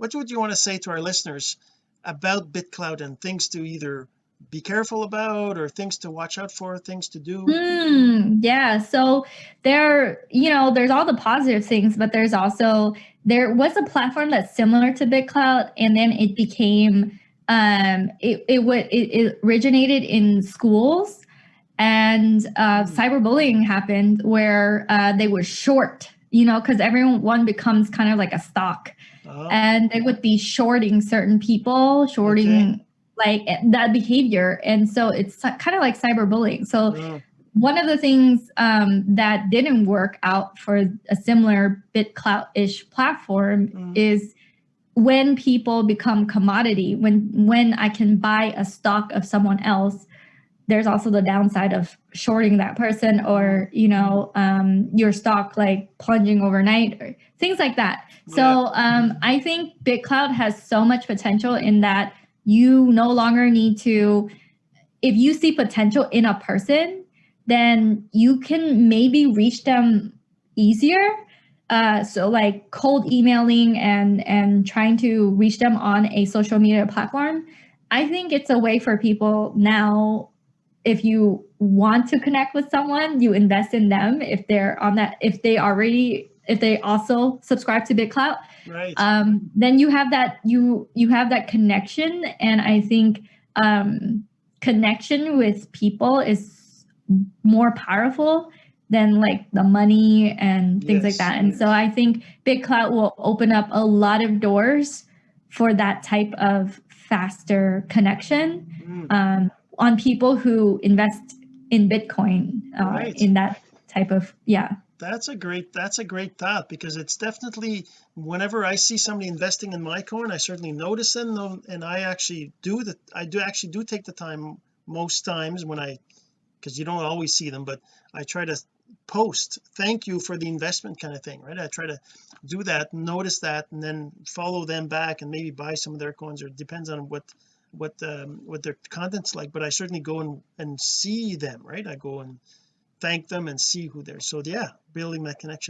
what would you want to say to our listeners about BitClout and things to either be careful about or things to watch out for things to do Hmm. yeah so there you know there's all the positive things but there's also there was a platform that's similar to bitclout and then it became um it it would it, it originated in schools and uh Hmm. cyberbullying happened where uh they would short you know because everyone becomes kind of like a stock. Oh, and they would be shorting certain people shorting like eh, that behavior. And so it's kind of like cyberbullying. So oh, one of the things um, that didn't work out for a similar BitClout-ish platform Mm. is when people become commodity, when when I can buy a stock of someone else, there's also the downside of shorting that person or you know um, your stock like plunging overnight or things like that. So um, I think BitClout has so much potential in that you no longer need to if you see potential in a person then you can maybe reach them easier uh, so like cold emailing and and trying to reach them on a social media platform i think it's a way for people now if you want to connect with someone you invest in them if they're on that if they already if they also subscribe to bitclout right um, then you have that you you have that connection and i think um, connection with people is more powerful than like the money and things like that and yes. so i think bitclout will open up a lot of doors for that type of faster connection Mm. um, on people who invest in bitcoin uh, Right. in that type of yeah that's a great that's a great thought because it's definitely whenever I see somebody investing in my coin I certainly notice them and, and I actually do the I do actually do take the time most times when I because you don't always see them but I try to post thank you for the investment kind of thing right I try to do that notice that and then follow them back and maybe buy some of their coins or it depends on what what um what their content's like but I certainly go and and see them right? I go and thank them and see who they're so yeah building that connection